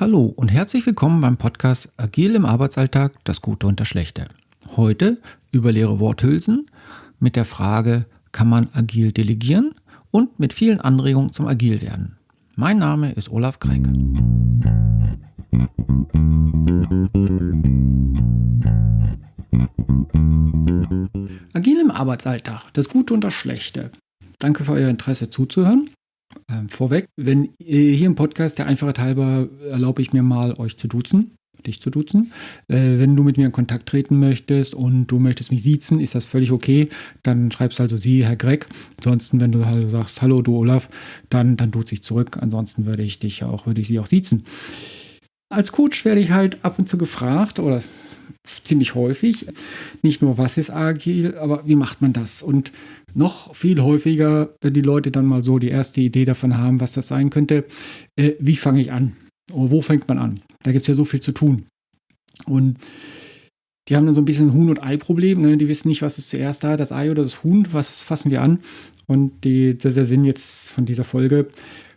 Hallo und herzlich willkommen beim Podcast Agil im Arbeitsalltag, das Gute und das Schlechte. Heute über leere Worthülsen mit der Frage, kann man agil delegieren und mit vielen Anregungen zum Agil werden. Mein Name ist Olaf Kreike. Agil im Arbeitsalltag, das Gute und das Schlechte. Danke für euer Interesse zuzuhören. Ähm, vorweg, wenn hier im Podcast der Einfachheit halber erlaube ich mir mal, euch zu duzen, dich zu duzen. Äh, wenn du mit mir in Kontakt treten möchtest und du möchtest mich siezen, ist das völlig okay. Dann schreibst also Sie, Herr Gregg. Ansonsten, wenn du halt sagst, hallo, du Olaf, dann, dann duze ich zurück. Ansonsten würde ich dich auch, würde ich sie auch siezen. Als Coach werde ich halt ab und zu gefragt oder ziemlich häufig. Nicht nur, was ist agil, aber wie macht man das? Und noch viel häufiger, wenn die Leute dann mal so die erste Idee davon haben, was das sein könnte, äh, wie fange ich an? Oder wo fängt man an? Da gibt es ja so viel zu tun. Und die haben dann so ein bisschen Huhn- und Ei-Problem. Ne? Die wissen nicht, was ist zuerst da, das Ei oder das Huhn, was fassen wir an? Und die, das ist der Sinn jetzt von dieser Folge,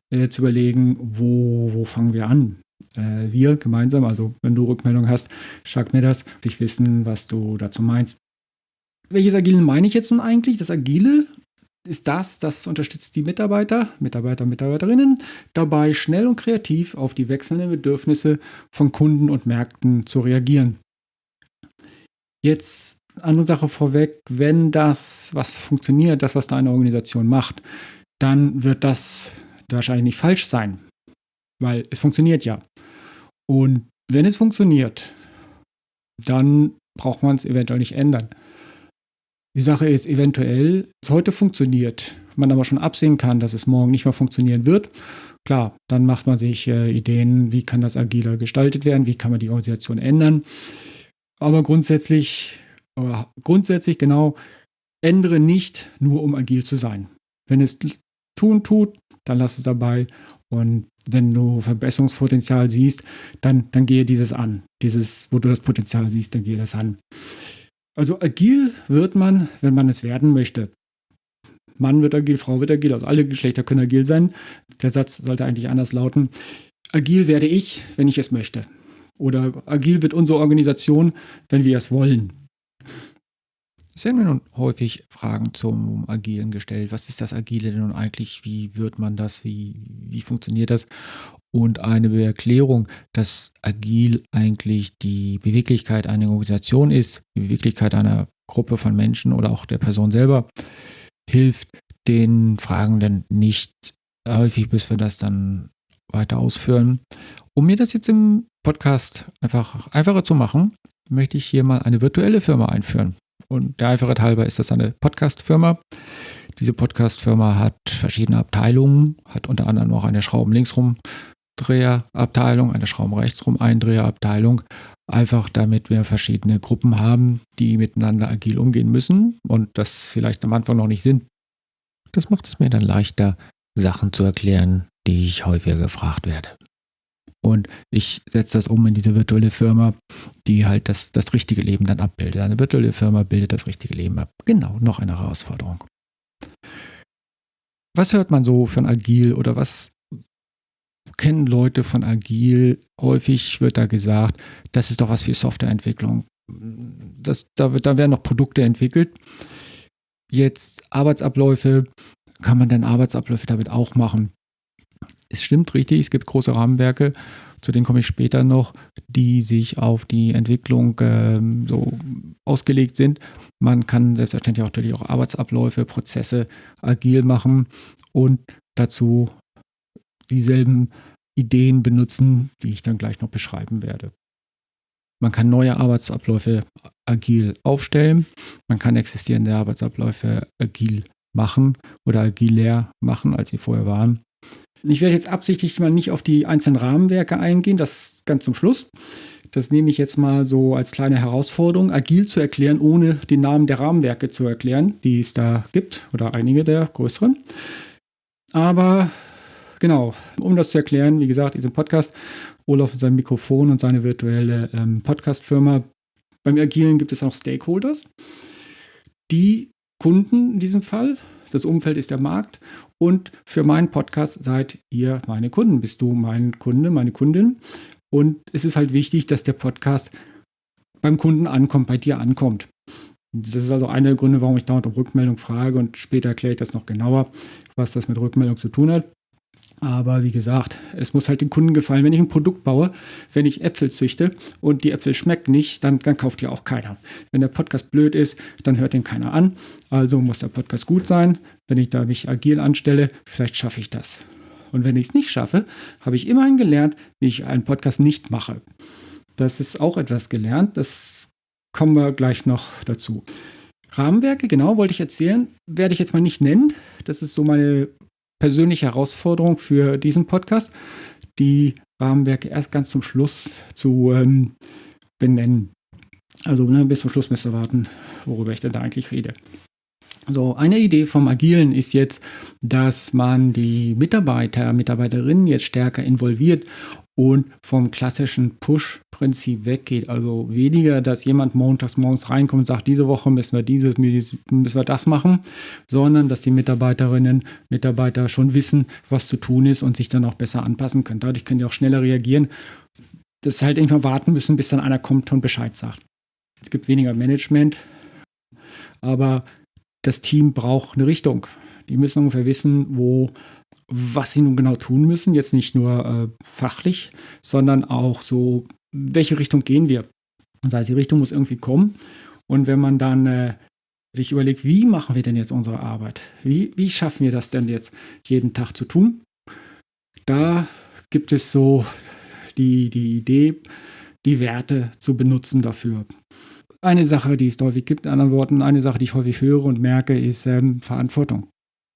äh, zu überlegen, wo, wo fangen wir an? Äh, wir gemeinsam, also wenn du Rückmeldung hast, sag mir das, ich wissen, was du dazu meinst. Welches Agile meine ich jetzt nun eigentlich? Das Agile ist das, das unterstützt die Mitarbeiter, Mitarbeiter, Mitarbeiterinnen dabei, schnell und kreativ auf die wechselnden Bedürfnisse von Kunden und Märkten zu reagieren. Jetzt andere Sache vorweg, wenn das, was funktioniert, das, was deine Organisation macht, dann wird das wahrscheinlich nicht falsch sein, weil es funktioniert ja. Und wenn es funktioniert, dann braucht man es eventuell nicht ändern. Die Sache ist eventuell, es heute funktioniert, man aber schon absehen kann, dass es morgen nicht mehr funktionieren wird. Klar, dann macht man sich äh, Ideen, wie kann das agiler gestaltet werden, wie kann man die Organisation ändern. Aber grundsätzlich, äh, grundsätzlich genau, ändere nicht nur, um agil zu sein. Wenn es tun tut, dann lass es dabei und wenn du Verbesserungspotenzial siehst, dann, dann gehe dieses an. Dieses, wo du das Potenzial siehst, dann gehe das an. Also agil wird man, wenn man es werden möchte. Mann wird agil, Frau wird agil, also alle Geschlechter können agil sein. Der Satz sollte eigentlich anders lauten. Agil werde ich, wenn ich es möchte. Oder agil wird unsere Organisation, wenn wir es wollen. Es werden mir nun häufig Fragen zum Agilen gestellt. Was ist das Agile denn nun eigentlich? Wie wird man das? Wie, wie funktioniert das? Und eine Erklärung, dass Agil eigentlich die Beweglichkeit einer Organisation ist, die Beweglichkeit einer Gruppe von Menschen oder auch der Person selber, hilft den Fragenden nicht häufig, bis wir das dann weiter ausführen. Um mir das jetzt im Podcast einfach einfacher zu machen, möchte ich hier mal eine virtuelle Firma einführen. Und der Einfachheit halber ist das eine Podcast-Firma. Diese Podcast-Firma hat verschiedene Abteilungen, hat unter anderem auch eine Schrauben linksrum Dreherabteilung, eine Schrauben rechtsrum Eindreherabteilung. Einfach damit wir verschiedene Gruppen haben, die miteinander agil umgehen müssen und das vielleicht am Anfang noch nicht sind. Das macht es mir dann leichter, Sachen zu erklären, die ich häufiger gefragt werde. Und ich setze das um in diese virtuelle Firma, die halt das, das richtige Leben dann abbildet. Eine virtuelle Firma bildet das richtige Leben ab. Genau, noch eine Herausforderung. Was hört man so von Agil oder was kennen Leute von Agil? Häufig wird da gesagt, das ist doch was für Softwareentwicklung. Das, da, wird, da werden noch Produkte entwickelt. Jetzt Arbeitsabläufe, kann man denn Arbeitsabläufe damit auch machen? Es stimmt richtig, es gibt große Rahmenwerke, zu denen komme ich später noch, die sich auf die Entwicklung äh, so ausgelegt sind. Man kann selbstverständlich auch natürlich auch Arbeitsabläufe, Prozesse agil machen und dazu dieselben Ideen benutzen, die ich dann gleich noch beschreiben werde. Man kann neue Arbeitsabläufe agil aufstellen. Man kann existierende Arbeitsabläufe agil machen oder agiler machen, als sie vorher waren. Ich werde jetzt absichtlich mal nicht auf die einzelnen Rahmenwerke eingehen, das ganz zum Schluss. Das nehme ich jetzt mal so als kleine Herausforderung, agil zu erklären, ohne die Namen der Rahmenwerke zu erklären, die es da gibt, oder einige der größeren. Aber genau, um das zu erklären, wie gesagt, diesen Podcast, Olaf sein Mikrofon und seine virtuelle ähm, Podcast-Firma. Beim Agilen gibt es auch Stakeholders. Die Kunden in diesem Fall, das Umfeld ist der Markt und für meinen Podcast seid ihr meine Kunden. Bist du mein Kunde, meine Kundin. Und es ist halt wichtig, dass der Podcast beim Kunden ankommt, bei dir ankommt. Das ist also einer der Gründe, warum ich dauernd um Rückmeldung frage und später erkläre ich das noch genauer, was das mit Rückmeldung zu tun hat. Aber wie gesagt, es muss halt dem Kunden gefallen. Wenn ich ein Produkt baue, wenn ich Äpfel züchte und die Äpfel schmecken nicht, dann, dann kauft die auch keiner. Wenn der Podcast blöd ist, dann hört den keiner an. Also muss der Podcast gut sein. Wenn ich da mich agil anstelle, vielleicht schaffe ich das. Und wenn ich es nicht schaffe, habe ich immerhin gelernt, wie ich einen Podcast nicht mache. Das ist auch etwas gelernt. Das kommen wir gleich noch dazu. Rahmenwerke, genau, wollte ich erzählen, werde ich jetzt mal nicht nennen. Das ist so meine persönliche Herausforderung für diesen Podcast, die Rahmenwerke erst ganz zum Schluss zu ähm, benennen. Also ne, bis zum Schluss müsst ihr warten, worüber ich denn da eigentlich rede. So, eine Idee vom Agilen ist jetzt, dass man die Mitarbeiter, Mitarbeiterinnen jetzt stärker involviert und vom klassischen Push-Prinzip weggeht. Also weniger, dass jemand montags morgens reinkommt und sagt, diese Woche müssen wir dieses, müssen wir das machen, sondern dass die Mitarbeiterinnen, Mitarbeiter schon wissen, was zu tun ist und sich dann auch besser anpassen können. Dadurch können die auch schneller reagieren. Das ist halt irgendwann warten müssen, bis dann einer kommt und Bescheid sagt. Es gibt weniger Management, aber das Team braucht eine Richtung. Die müssen ungefähr wissen, wo was sie nun genau tun müssen. Jetzt nicht nur äh, fachlich, sondern auch so, welche Richtung gehen wir. Das heißt, die Richtung muss irgendwie kommen. Und wenn man dann äh, sich überlegt, wie machen wir denn jetzt unsere Arbeit? Wie, wie schaffen wir das denn jetzt jeden Tag zu tun? Da gibt es so die, die Idee, die Werte zu benutzen dafür. Eine Sache, die es häufig gibt, in anderen Worten, eine Sache, die ich häufig höre und merke, ist ähm, Verantwortung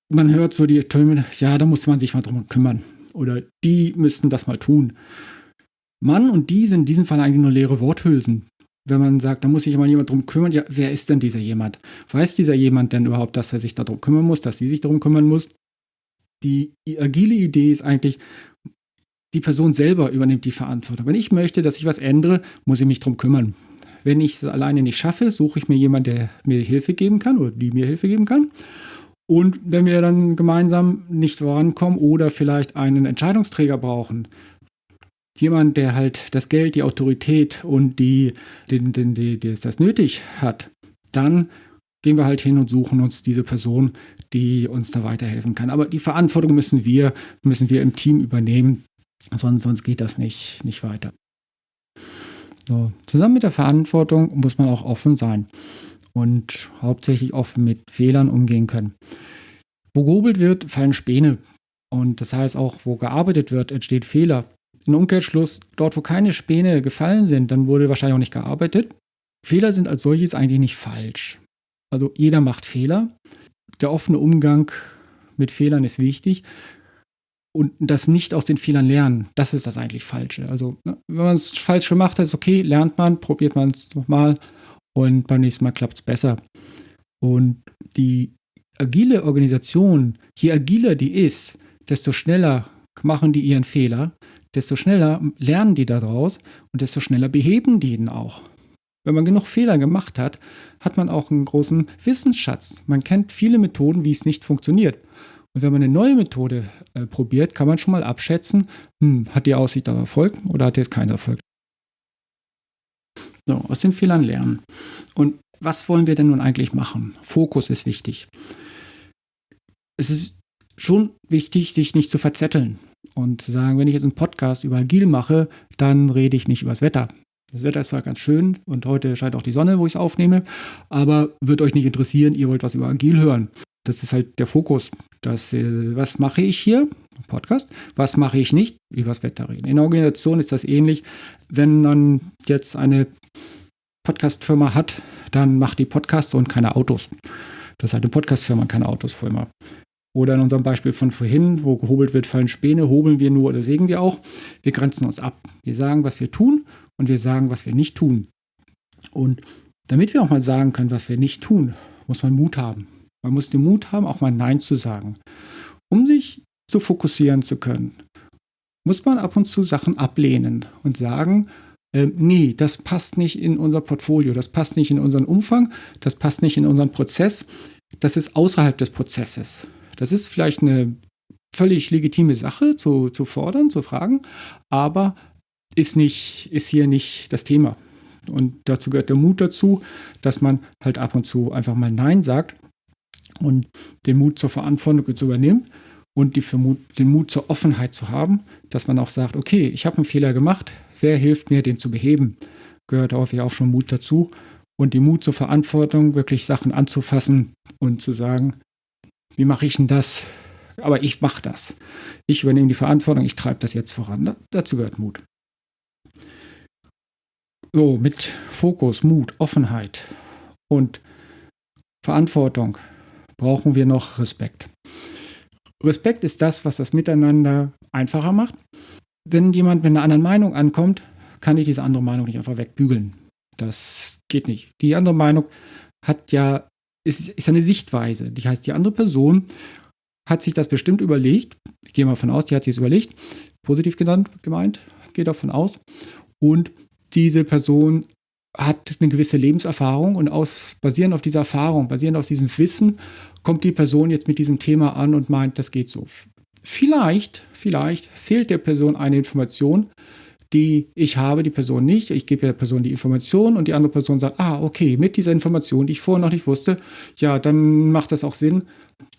man hört so die Töne, ja, da muss man sich mal drum kümmern. Oder die müssten das mal tun. Mann und die sind in diesem Fall eigentlich nur leere Worthülsen. Wenn man sagt, da muss sich mal jemand drum kümmern, ja, wer ist denn dieser jemand? Weiß dieser jemand denn überhaupt, dass er sich darum kümmern muss, dass sie sich darum kümmern muss? Die agile Idee ist eigentlich, die Person selber übernimmt die Verantwortung. Wenn ich möchte, dass ich was ändere, muss ich mich darum kümmern. Wenn ich es alleine nicht schaffe, suche ich mir jemanden, der mir Hilfe geben kann oder die mir Hilfe geben kann. Und wenn wir dann gemeinsam nicht vorankommen oder vielleicht einen Entscheidungsträger brauchen, jemand, der halt das Geld, die Autorität und die, den, den, die, die das nötig hat, dann gehen wir halt hin und suchen uns diese Person, die uns da weiterhelfen kann. Aber die Verantwortung müssen wir, müssen wir im Team übernehmen, sonst, sonst geht das nicht, nicht weiter. So, zusammen mit der Verantwortung muss man auch offen sein und hauptsächlich offen mit Fehlern umgehen können. Wo gehobelt wird, fallen Späne. Und das heißt auch, wo gearbeitet wird, entsteht Fehler. Im Umkehrschluss, dort wo keine Späne gefallen sind, dann wurde wahrscheinlich auch nicht gearbeitet. Fehler sind als solches eigentlich nicht falsch. Also jeder macht Fehler. Der offene Umgang mit Fehlern ist wichtig. Und das nicht aus den Fehlern lernen, das ist das eigentlich Falsche. Also, ne, wenn man es falsch gemacht hat, ist okay, lernt man, probiert man es nochmal und beim nächsten Mal klappt es besser. Und die agile Organisation, je agiler die ist, desto schneller machen die ihren Fehler, desto schneller lernen die daraus und desto schneller beheben die ihn auch. Wenn man genug Fehler gemacht hat, hat man auch einen großen Wissensschatz. Man kennt viele Methoden, wie es nicht funktioniert. Und wenn man eine neue Methode äh, probiert, kann man schon mal abschätzen, hm, hat die Aussicht auf Erfolg oder hat die jetzt keinen Erfolg. So, aus den Fehlern lernen. Und was wollen wir denn nun eigentlich machen? Fokus ist wichtig. Es ist schon wichtig, sich nicht zu verzetteln und zu sagen, wenn ich jetzt einen Podcast über Agil mache, dann rede ich nicht über das Wetter. Das Wetter ist zwar ganz schön und heute scheint auch die Sonne, wo ich es aufnehme, aber wird euch nicht interessieren, ihr wollt was über Agil hören. Das ist halt der Fokus. Das, äh, was mache ich hier? Podcast. Was mache ich nicht? Über das Wetter reden. In der Organisation ist das ähnlich. Wenn man jetzt eine Podcast-Firma hat, dann macht die Podcasts und keine Autos. Das ist halt eine Podcast-Firma, keine Autosfirma. Oder in unserem Beispiel von vorhin, wo gehobelt wird, fallen Späne, hobeln wir nur oder sägen wir auch. Wir grenzen uns ab. Wir sagen, was wir tun und wir sagen, was wir nicht tun. Und damit wir auch mal sagen können, was wir nicht tun, muss man Mut haben. Man muss den Mut haben, auch mal Nein zu sagen. Um sich zu fokussieren zu können, muss man ab und zu Sachen ablehnen und sagen, äh, nee, das passt nicht in unser Portfolio, das passt nicht in unseren Umfang, das passt nicht in unseren Prozess. das ist außerhalb des Prozesses. Das ist vielleicht eine völlig legitime Sache zu, zu fordern, zu fragen, aber ist, nicht, ist hier nicht das Thema. Und dazu gehört der Mut dazu, dass man halt ab und zu einfach mal Nein sagt und den Mut zur Verantwortung zu übernehmen und die Mut, den Mut zur Offenheit zu haben, dass man auch sagt, okay, ich habe einen Fehler gemacht, wer hilft mir, den zu beheben? Gehört häufig auch schon Mut dazu. Und die Mut zur Verantwortung, wirklich Sachen anzufassen und zu sagen, wie mache ich denn das? Aber ich mache das. Ich übernehme die Verantwortung, ich treibe das jetzt voran. dazu gehört Mut. So, mit Fokus, Mut, Offenheit und Verantwortung brauchen wir noch Respekt. Respekt ist das, was das Miteinander einfacher macht. Wenn jemand mit einer anderen Meinung ankommt, kann ich diese andere Meinung nicht einfach wegbügeln. Das geht nicht. Die andere Meinung hat ja, ist, ist eine Sichtweise. Das heißt, die andere Person hat sich das bestimmt überlegt. Ich gehe mal davon aus, die hat sich es überlegt. Positiv genannt, gemeint, gehe davon aus. Und diese Person hat eine gewisse Lebenserfahrung und aus, basierend auf dieser Erfahrung, basierend auf diesem Wissen, kommt die Person jetzt mit diesem Thema an und meint, das geht so. Vielleicht, vielleicht fehlt der Person eine Information, die ich habe, die Person nicht. Ich gebe der Person die Information und die andere Person sagt, ah, okay, mit dieser Information, die ich vorher noch nicht wusste, ja, dann macht das auch Sinn,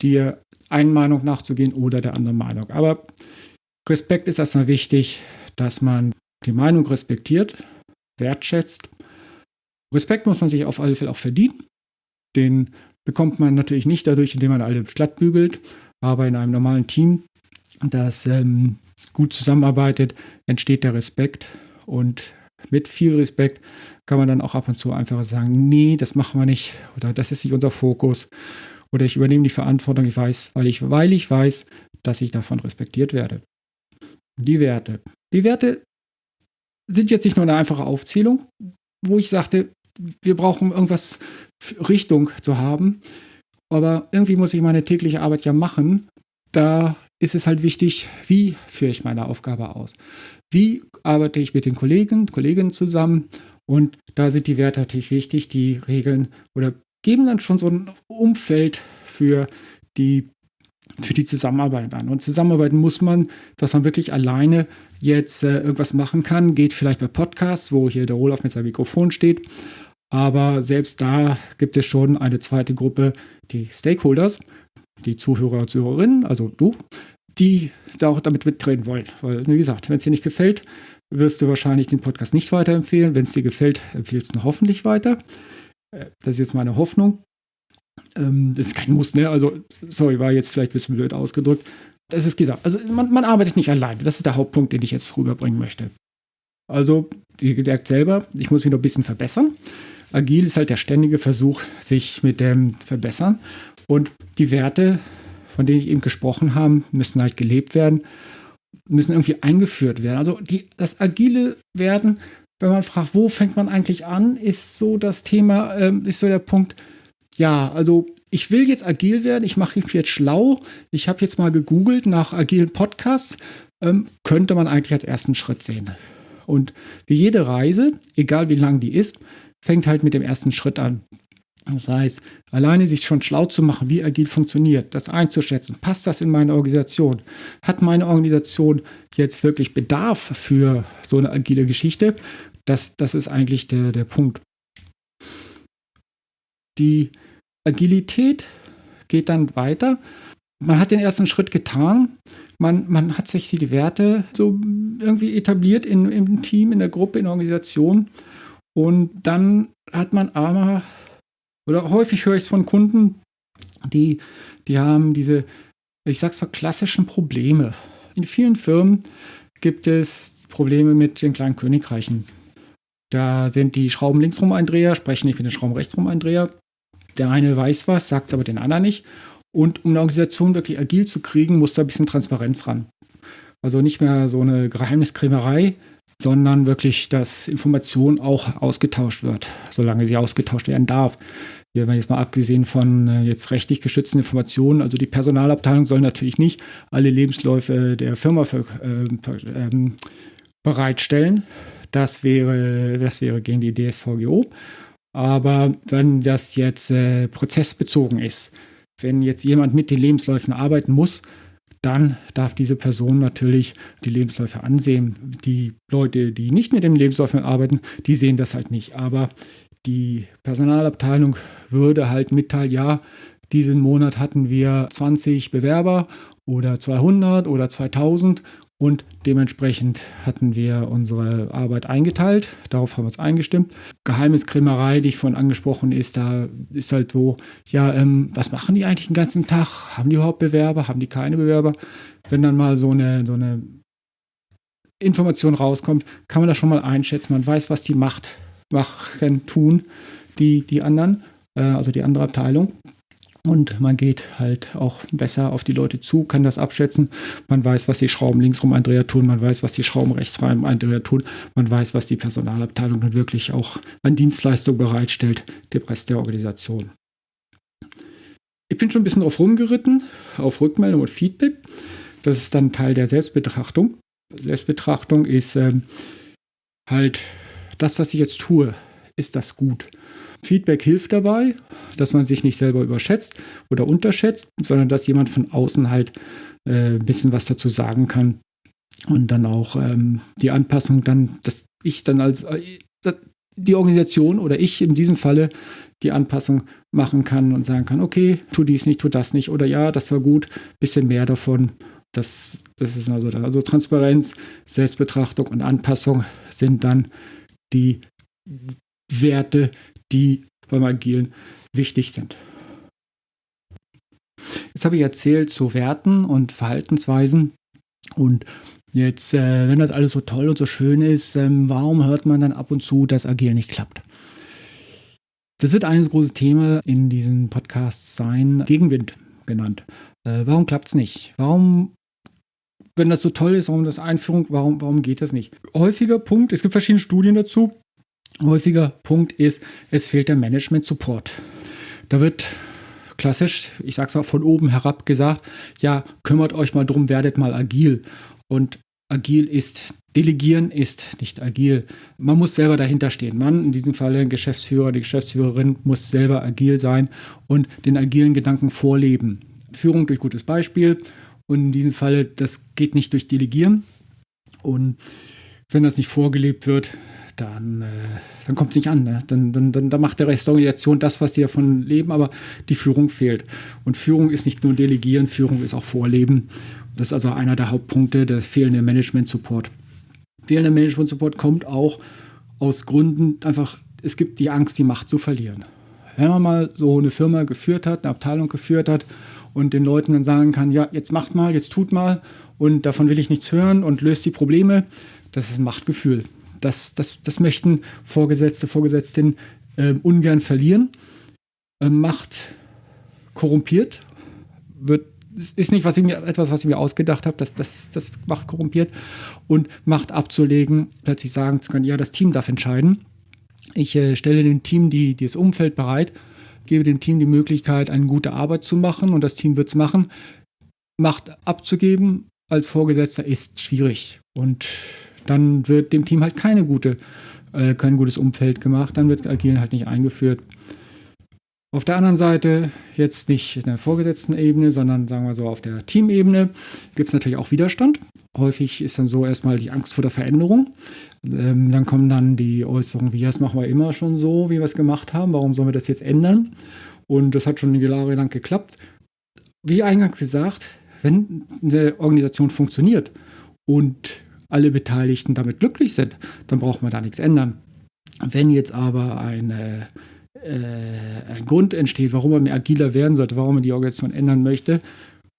dir einen Meinung nachzugehen oder der anderen Meinung. Aber Respekt ist erstmal wichtig, dass man die Meinung respektiert, wertschätzt. Respekt muss man sich auf alle Fälle auch verdienen. Den bekommt man natürlich nicht dadurch, indem man alle glatt bügelt, aber in einem normalen Team, das ähm, gut zusammenarbeitet, entsteht der Respekt und mit viel Respekt kann man dann auch ab und zu einfach sagen, nee, das machen wir nicht oder das ist nicht unser Fokus oder ich übernehme die Verantwortung, ich weiß, weil ich, weil ich weiß, dass ich davon respektiert werde. Die Werte. Die Werte sind jetzt nicht nur eine einfache Aufzählung, wo ich sagte, wir brauchen irgendwas Richtung zu haben, aber irgendwie muss ich meine tägliche Arbeit ja machen. Da ist es halt wichtig, wie führe ich meine Aufgabe aus? Wie arbeite ich mit den Kollegen, Kolleginnen zusammen? Und da sind die Werte natürlich wichtig, die Regeln oder geben dann schon so ein Umfeld für die für die Zusammenarbeit an. Und zusammenarbeiten muss man, dass man wirklich alleine jetzt äh, irgendwas machen kann. Geht vielleicht bei Podcasts, wo hier der Olaf mit seinem Mikrofon steht. Aber selbst da gibt es schon eine zweite Gruppe, die Stakeholders, die Zuhörer und Zuhörerinnen, also du, die da auch damit mitreden wollen. Weil, wie gesagt, wenn es dir nicht gefällt, wirst du wahrscheinlich den Podcast nicht weiterempfehlen. Wenn es dir gefällt, empfiehlst du hoffentlich weiter. Äh, das ist jetzt meine Hoffnung. Ähm, das ist kein Muss, ne? Also, sorry, war jetzt vielleicht ein bisschen blöd ausgedrückt. Das ist gesagt. Also, man, man arbeitet nicht alleine. Das ist der Hauptpunkt, den ich jetzt rüberbringen möchte. Also, ihr merkt selber, ich muss mich noch ein bisschen verbessern. Agil ist halt der ständige Versuch, sich mit dem Verbessern. Und die Werte, von denen ich eben gesprochen habe, müssen halt gelebt werden, müssen irgendwie eingeführt werden. Also die, das agile Werden, wenn man fragt, wo fängt man eigentlich an, ist so das Thema, äh, ist so der Punkt, ja, also ich will jetzt agil werden, ich mache mich jetzt schlau, ich habe jetzt mal gegoogelt nach agilen Podcasts, ähm, könnte man eigentlich als ersten Schritt sehen. Und wie jede Reise, egal wie lang die ist, fängt halt mit dem ersten Schritt an. Das heißt, alleine sich schon schlau zu machen, wie agil funktioniert, das einzuschätzen, passt das in meine Organisation? Hat meine Organisation jetzt wirklich Bedarf für so eine agile Geschichte? Das, das ist eigentlich der, der Punkt. Die Agilität geht dann weiter. Man hat den ersten Schritt getan. Man, man hat sich die Werte so irgendwie etabliert in, im Team, in der Gruppe, in der Organisation. Und dann hat man aber, oder häufig höre ich es von Kunden, die, die haben diese, ich sag's mal, klassischen Probleme. In vielen Firmen gibt es Probleme mit den kleinen Königreichen. Da sind die Schrauben linksrum Eindreher, sprechen nicht mit den Schrauben rechtsrum Eindreher. Der eine weiß was, sagt es aber den anderen nicht. Und um eine Organisation wirklich agil zu kriegen, muss da ein bisschen Transparenz ran. Also nicht mehr so eine Geheimniskrämerei, sondern wirklich, dass Information auch ausgetauscht wird, solange sie ausgetauscht werden darf. Wir haben jetzt mal abgesehen von äh, jetzt rechtlich geschützten Informationen, also die Personalabteilung soll natürlich nicht alle Lebensläufe der Firma für, äh, äh, bereitstellen. Das wäre, das wäre gegen die DSVGO. Aber wenn das jetzt äh, prozessbezogen ist, wenn jetzt jemand mit den Lebensläufen arbeiten muss, dann darf diese Person natürlich die Lebensläufe ansehen. Die Leute, die nicht mit den Lebensläufen arbeiten, die sehen das halt nicht. Aber die Personalabteilung würde halt mitteilen, ja, diesen Monat hatten wir 20 Bewerber oder 200 oder 2000 und dementsprechend hatten wir unsere Arbeit eingeteilt. Darauf haben wir uns eingestimmt. Geheimniskrämerei, die ich vorhin angesprochen ist, da ist halt so, ja, ähm, was machen die eigentlich den ganzen Tag? Haben die überhaupt Bewerber? Haben die keine Bewerber? Wenn dann mal so eine, so eine Information rauskommt, kann man das schon mal einschätzen. Man weiß, was die macht, machen, tun, die, die anderen, äh, also die andere Abteilung. Und man geht halt auch besser auf die Leute zu, kann das abschätzen. Man weiß, was die Schrauben linksrum Andrea tun, man weiß, was die Schrauben rechtsrum Andrea tun, man weiß, was die Personalabteilung dann wirklich auch an Dienstleistung bereitstellt, der Rest der Organisation. Ich bin schon ein bisschen drauf rumgeritten, auf Rückmeldung und Feedback. Das ist dann Teil der Selbstbetrachtung. Selbstbetrachtung ist ähm, halt das, was ich jetzt tue, ist das gut? Feedback hilft dabei, dass man sich nicht selber überschätzt oder unterschätzt, sondern dass jemand von außen halt äh, ein bisschen was dazu sagen kann. Und dann auch ähm, die Anpassung dann, dass ich dann als äh, die Organisation oder ich in diesem Falle die Anpassung machen kann und sagen kann, okay, tu dies nicht, tu das nicht oder ja, das war gut, bisschen mehr davon. Das, das ist also, also Transparenz, Selbstbetrachtung und Anpassung sind dann die Werte, die beim Agilen wichtig sind. Jetzt habe ich erzählt zu Werten und Verhaltensweisen und jetzt, äh, wenn das alles so toll und so schön ist, ähm, warum hört man dann ab und zu, dass Agil nicht klappt? Das wird ein großes Thema in diesen Podcasts sein, Gegenwind genannt. Äh, warum klappt es nicht? Warum wenn das so toll ist, warum das Einführung, warum, warum geht das nicht? Häufiger Punkt, es gibt verschiedene Studien dazu, häufiger Punkt ist, es fehlt der Management-Support. Da wird klassisch, ich sage es mal von oben herab gesagt, ja, kümmert euch mal drum, werdet mal agil. Und agil ist, delegieren ist nicht agil. Man muss selber dahinter stehen. Man, in diesem Fall ein Geschäftsführer, die Geschäftsführerin, muss selber agil sein und den agilen Gedanken vorleben. Führung durch gutes Beispiel. Und in diesem Fall, das geht nicht durch Delegieren. Und wenn das nicht vorgelebt wird, dann, äh, dann kommt es nicht an. Ne? Dann, dann, dann, dann macht der Rest der Organisation das, was die davon leben, aber die Führung fehlt. Und Führung ist nicht nur Delegieren, Führung ist auch Vorleben. Das ist also einer der Hauptpunkte, der fehlende Management-Support. Fehlender Management-Support kommt auch aus Gründen einfach, es gibt die Angst, die Macht zu verlieren. Wenn man mal so eine Firma geführt hat, eine Abteilung geführt hat und den Leuten dann sagen kann, ja, jetzt macht mal, jetzt tut mal und davon will ich nichts hören und löst die Probleme, das ist ein Machtgefühl. Das, das, das möchten Vorgesetzte, Vorgesetzten äh, ungern verlieren. Äh, Macht korrumpiert, wird, ist nicht was ich mir, etwas, was ich mir ausgedacht habe, das, das, das Macht korrumpiert und Macht abzulegen, plötzlich sagen zu können, ja, das Team darf entscheiden. Ich äh, stelle dem Team die, das Umfeld bereit, gebe dem Team die Möglichkeit, eine gute Arbeit zu machen und das Team wird es machen. Macht abzugeben als Vorgesetzter ist schwierig und dann wird dem Team halt keine gute, äh, kein gutes Umfeld gemacht, dann wird Agilen halt nicht eingeführt. Auf der anderen Seite, jetzt nicht in der vorgesetzten Ebene, sondern sagen wir so auf der Teamebene, gibt es natürlich auch Widerstand. Häufig ist dann so erstmal die Angst vor der Veränderung. Ähm, dann kommen dann die Äußerungen wie, das machen wir immer schon so, wie wir es gemacht haben, warum sollen wir das jetzt ändern? Und das hat schon Jahre lang geklappt. Wie eingangs gesagt, wenn eine Organisation funktioniert und alle Beteiligten damit glücklich sind, dann braucht man da nichts ändern. Wenn jetzt aber eine, äh, ein Grund entsteht, warum man agiler werden sollte, warum man die Organisation ändern möchte,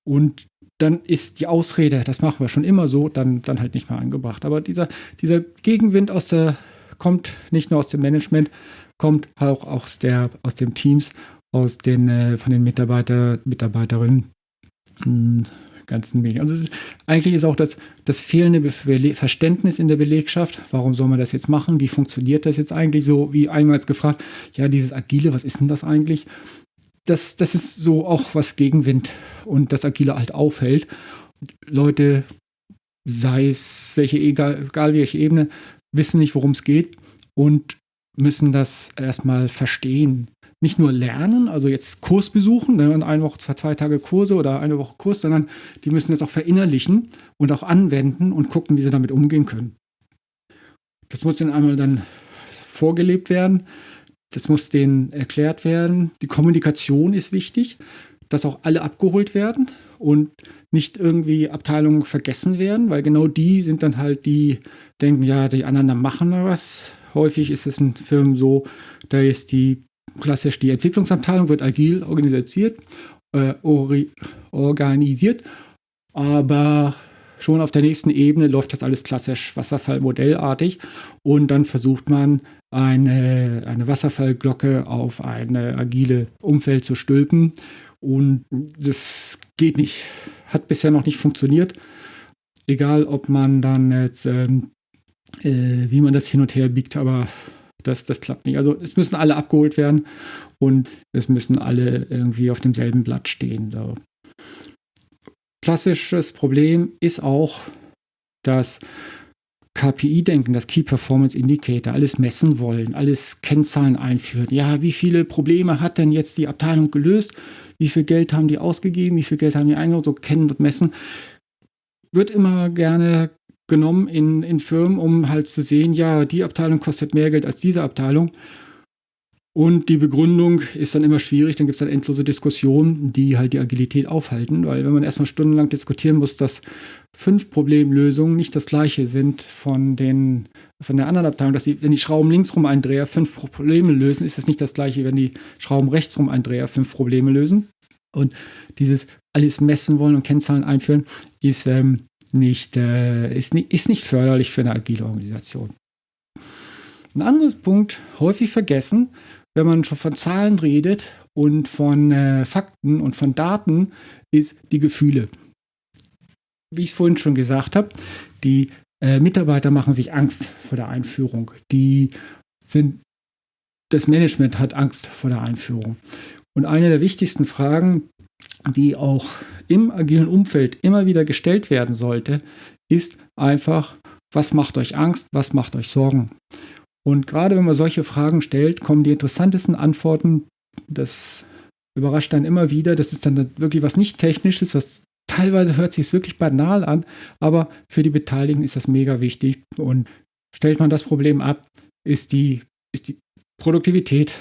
und dann ist die Ausrede, das machen wir schon immer so, dann, dann halt nicht mehr angebracht. Aber dieser, dieser Gegenwind aus der, kommt nicht nur aus dem Management, kommt auch aus, der, aus den Teams, aus den, äh, von den Mitarbeiter, Mitarbeiterinnen. Ganzen Medien. Also ist, eigentlich ist auch das, das fehlende Be Verständnis in der Belegschaft, warum soll man das jetzt machen, wie funktioniert das jetzt eigentlich so, wie einmal gefragt, ja, dieses Agile, was ist denn das eigentlich? Das, das ist so auch was Gegenwind und das Agile halt aufhält. Leute, sei es welche, egal, egal welche Ebene, wissen nicht, worum es geht und müssen das erstmal verstehen. Nicht nur lernen, also jetzt Kurs besuchen, ne, eine Woche, zwei, zwei Tage Kurse oder eine Woche Kurs, sondern die müssen das auch verinnerlichen und auch anwenden und gucken, wie sie damit umgehen können. Das muss dann einmal dann vorgelebt werden. Das muss denen erklärt werden. Die Kommunikation ist wichtig, dass auch alle abgeholt werden und nicht irgendwie Abteilungen vergessen werden, weil genau die sind dann halt die, denken, ja, die anderen machen was. Häufig ist es in Firmen so, da ist die klassisch die Entwicklungsabteilung, wird agil organisiert, äh, organisiert, aber schon auf der nächsten Ebene läuft das alles klassisch Wasserfallmodellartig und dann versucht man eine, eine Wasserfallglocke auf eine agile Umfeld zu stülpen und das geht nicht, hat bisher noch nicht funktioniert. Egal, ob man dann jetzt, ähm, äh, wie man das hin und her biegt, aber das, das klappt nicht. Also es müssen alle abgeholt werden und es müssen alle irgendwie auf demselben Blatt stehen. So. Klassisches Problem ist auch das KPI-Denken, das Key Performance Indicator, alles messen wollen, alles Kennzahlen einführen. Ja, wie viele Probleme hat denn jetzt die Abteilung gelöst? Wie viel Geld haben die ausgegeben? Wie viel Geld haben die eingenommen? So kennen und messen. Wird immer gerne genommen in, in Firmen, um halt zu sehen, ja, die Abteilung kostet mehr Geld als diese Abteilung. Und die Begründung ist dann immer schwierig, dann gibt es dann endlose Diskussionen, die halt die Agilität aufhalten, weil wenn man erstmal stundenlang diskutieren muss, dass fünf Problemlösungen nicht das gleiche sind von, den, von der anderen Abteilung, dass sie, wenn die Schrauben linksrum Eindreher fünf Probleme lösen, ist es nicht das gleiche, wenn die Schrauben rechtsrum Eindreher fünf Probleme lösen. Und dieses alles messen wollen und Kennzahlen einführen, ist, ähm, nicht, äh, ist, nicht, ist nicht förderlich für eine agile Organisation. Ein anderes Punkt, häufig vergessen, wenn man schon von Zahlen redet und von äh, Fakten und von Daten, ist die Gefühle. Wie ich es vorhin schon gesagt habe, die äh, Mitarbeiter machen sich Angst vor der Einführung. Die sind, das Management hat Angst vor der Einführung. Und eine der wichtigsten Fragen, die auch im agilen Umfeld immer wieder gestellt werden sollte, ist einfach, was macht euch Angst, was macht euch Sorgen? Und gerade wenn man solche Fragen stellt, kommen die interessantesten Antworten. Das überrascht dann immer wieder. Das ist dann wirklich was nicht Technisches. Das teilweise hört sich wirklich banal an, aber für die Beteiligten ist das mega wichtig. Und stellt man das Problem ab, ist die, ist die Produktivität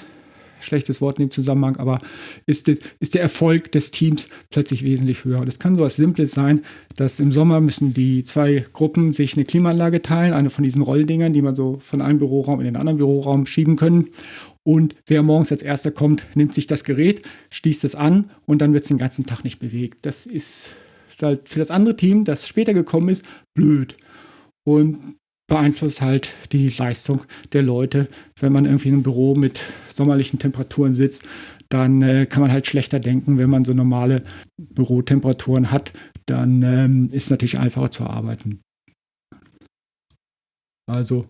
schlechtes Wort in dem Zusammenhang, aber ist, das, ist der Erfolg des Teams plötzlich wesentlich höher. Das kann so etwas Simples sein, dass im Sommer müssen die zwei Gruppen sich eine Klimaanlage teilen, eine von diesen Rolldingern, die man so von einem Büroraum in den anderen Büroraum schieben können. Und wer morgens als erster kommt, nimmt sich das Gerät, schließt es an und dann wird es den ganzen Tag nicht bewegt. Das ist halt für das andere Team, das später gekommen ist, blöd. Und beeinflusst halt die Leistung der Leute. Wenn man irgendwie in einem Büro mit sommerlichen Temperaturen sitzt, dann äh, kann man halt schlechter denken. Wenn man so normale Bürotemperaturen hat, dann ähm, ist es natürlich einfacher zu arbeiten. Also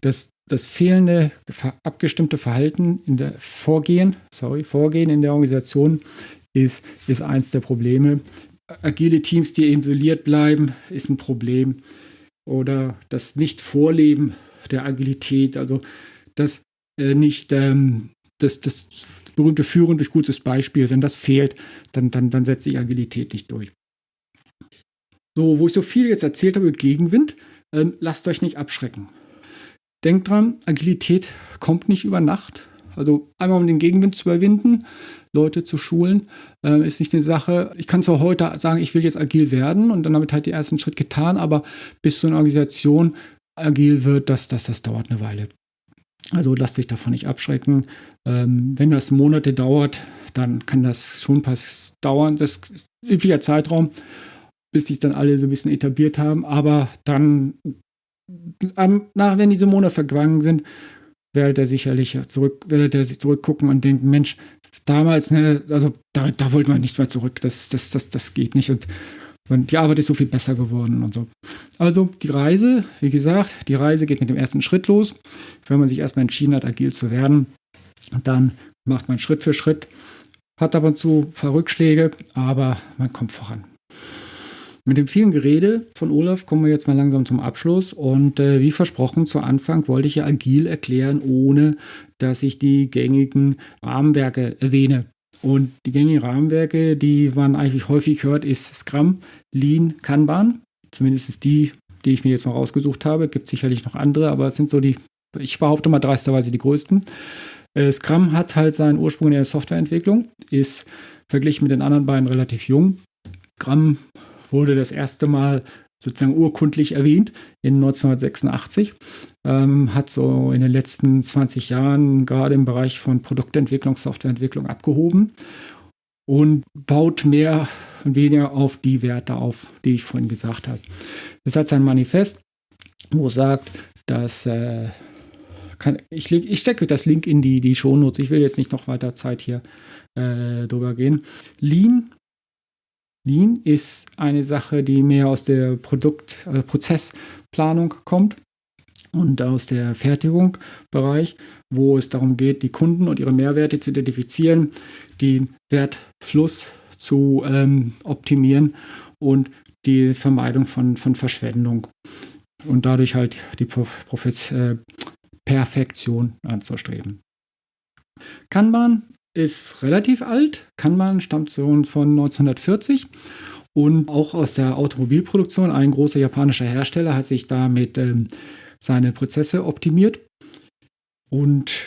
das, das fehlende abgestimmte Verhalten in der Vorgehen, sorry, Vorgehen in der Organisation ist, ist eins der Probleme. Agile Teams, die isoliert bleiben, ist ein Problem oder das Nicht-Vorleben der Agilität, also das äh, nicht ähm, das, das berühmte Führen durch gutes Beispiel, wenn das fehlt, dann, dann, dann setzt sich Agilität nicht durch. So, wo ich so viel jetzt erzählt habe, Gegenwind, ähm, lasst euch nicht abschrecken. Denkt dran, Agilität kommt nicht über Nacht. Also einmal um den Gegenwind zu überwinden, Leute zu schulen, äh, ist nicht eine Sache. Ich kann zwar heute sagen, ich will jetzt agil werden und dann damit halt den ersten Schritt getan, aber bis so eine Organisation agil wird, das, das, das dauert eine Weile. Also lasst sich davon nicht abschrecken. Ähm, wenn das Monate dauert, dann kann das schon pass dauern. Das ist üblicher Zeitraum, bis sich dann alle so ein bisschen etabliert haben. Aber dann, ähm, nach, wenn diese Monate vergangen sind, werdet ihr sicherlich zurück, werdet ihr sich zurückgucken und denken, Mensch, damals, ne, also da, da wollte man nicht mehr zurück. Das, das, das, das geht nicht. Und, und die Arbeit ist so viel besser geworden und so. Also die Reise, wie gesagt, die Reise geht mit dem ersten Schritt los. Wenn man sich erstmal entschieden hat, agil zu werden, dann macht man Schritt für Schritt, hat ab und zu ein paar Rückschläge, aber man kommt voran. Mit dem vielen Gerede von Olaf kommen wir jetzt mal langsam zum Abschluss. Und äh, wie versprochen, zu Anfang wollte ich ja agil erklären, ohne dass ich die gängigen Rahmenwerke erwähne. Und die gängigen Rahmenwerke, die man eigentlich häufig hört, ist Scrum, Lean, Kanban. Zumindest ist die, die ich mir jetzt mal rausgesucht habe. Gibt sicherlich noch andere, aber es sind so die, ich behaupte mal dreisterweise die größten. Äh, Scrum hat halt seinen Ursprung in der Softwareentwicklung, ist verglichen mit den anderen beiden relativ jung. Scrum wurde das erste Mal sozusagen urkundlich erwähnt in 1986. Ähm, hat so in den letzten 20 Jahren gerade im Bereich von Produktentwicklung, Softwareentwicklung abgehoben und baut mehr und weniger auf die Werte auf, die ich vorhin gesagt habe. Es hat sein Manifest, wo sagt, dass äh, kann, ich, ich stecke das Link in die, die Shownotes. Ich will jetzt nicht noch weiter Zeit hier äh, drüber gehen. Lean Lean ist eine Sache, die mehr aus der Produkt äh, kommt und aus der Fertigungsbereich, wo es darum geht, die Kunden und ihre Mehrwerte zu identifizieren, den Wertfluss zu ähm, optimieren und die Vermeidung von, von Verschwendung und dadurch halt die äh, Perfektion anzustreben. Kanban ist relativ alt. Kanban stammt so von 1940 und auch aus der Automobilproduktion. Ein großer japanischer Hersteller hat sich damit ähm, seine Prozesse optimiert und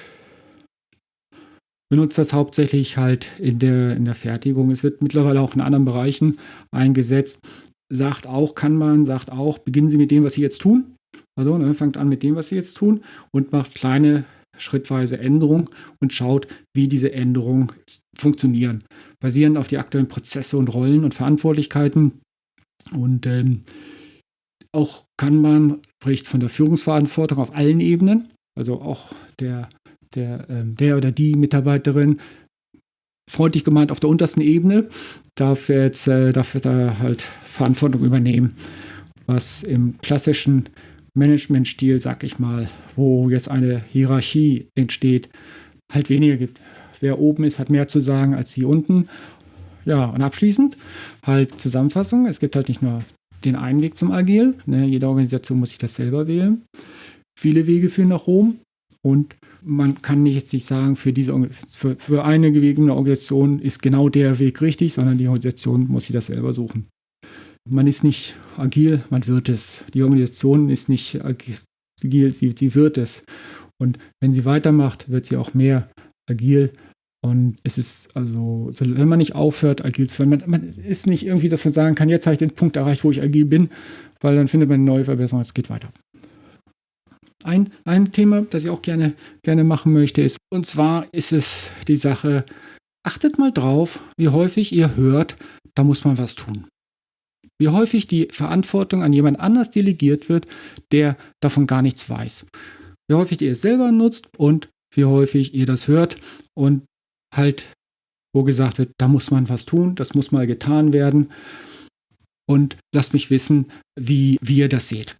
benutzt das hauptsächlich halt in der, in der Fertigung. Es wird mittlerweile auch in anderen Bereichen eingesetzt. Sagt auch, kann man, sagt auch, beginnen Sie mit dem, was Sie jetzt tun. Also ne, fangt an mit dem, was Sie jetzt tun und macht kleine schrittweise Änderung und schaut, wie diese Änderungen funktionieren. Basierend auf die aktuellen Prozesse und Rollen und Verantwortlichkeiten. Und ähm, auch kann man, spricht von der Führungsverantwortung auf allen Ebenen, also auch der, der, ähm, der oder die Mitarbeiterin, freundlich gemeint auf der untersten Ebene, darf jetzt äh, darf da halt Verantwortung übernehmen, was im klassischen Managementstil, sag ich mal, wo jetzt eine Hierarchie entsteht, halt weniger gibt. Wer oben ist, hat mehr zu sagen als die unten. Ja, und abschließend halt Zusammenfassung. Es gibt halt nicht nur den einen Weg zum Agil. Ne? Jede Organisation muss sich das selber wählen. Viele Wege führen nach Rom und man kann nicht jetzt nicht sagen, für, diese, für, für eine gewegene Organisation ist genau der Weg richtig, sondern die Organisation muss sich das selber suchen man ist nicht agil, man wird es. Die Organisation ist nicht agil, sie, sie wird es. Und wenn sie weitermacht, wird sie auch mehr agil. Und es ist also, wenn man nicht aufhört, agil zu werden, man, man ist nicht irgendwie, dass man sagen kann, jetzt habe ich den Punkt erreicht, wo ich agil bin, weil dann findet man eine neue Verbesserung, es geht weiter. Ein, ein Thema, das ich auch gerne, gerne machen möchte, ist, und zwar ist es die Sache, achtet mal drauf, wie häufig ihr hört, da muss man was tun wie häufig die Verantwortung an jemand anders delegiert wird, der davon gar nichts weiß. Wie häufig ihr es selber nutzt und wie häufig ihr das hört und halt, wo gesagt wird, da muss man was tun, das muss mal getan werden. Und lasst mich wissen, wie, wie ihr das seht.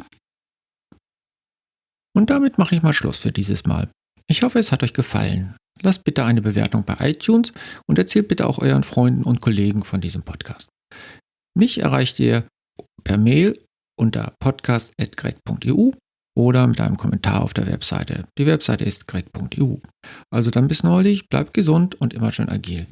Und damit mache ich mal Schluss für dieses Mal. Ich hoffe, es hat euch gefallen. Lasst bitte eine Bewertung bei iTunes und erzählt bitte auch euren Freunden und Kollegen von diesem Podcast. Mich erreicht ihr per Mail unter podcast.greg.eu oder mit einem Kommentar auf der Webseite. Die Webseite ist greg.eu. Also dann bis neulich, bleibt gesund und immer schön agil.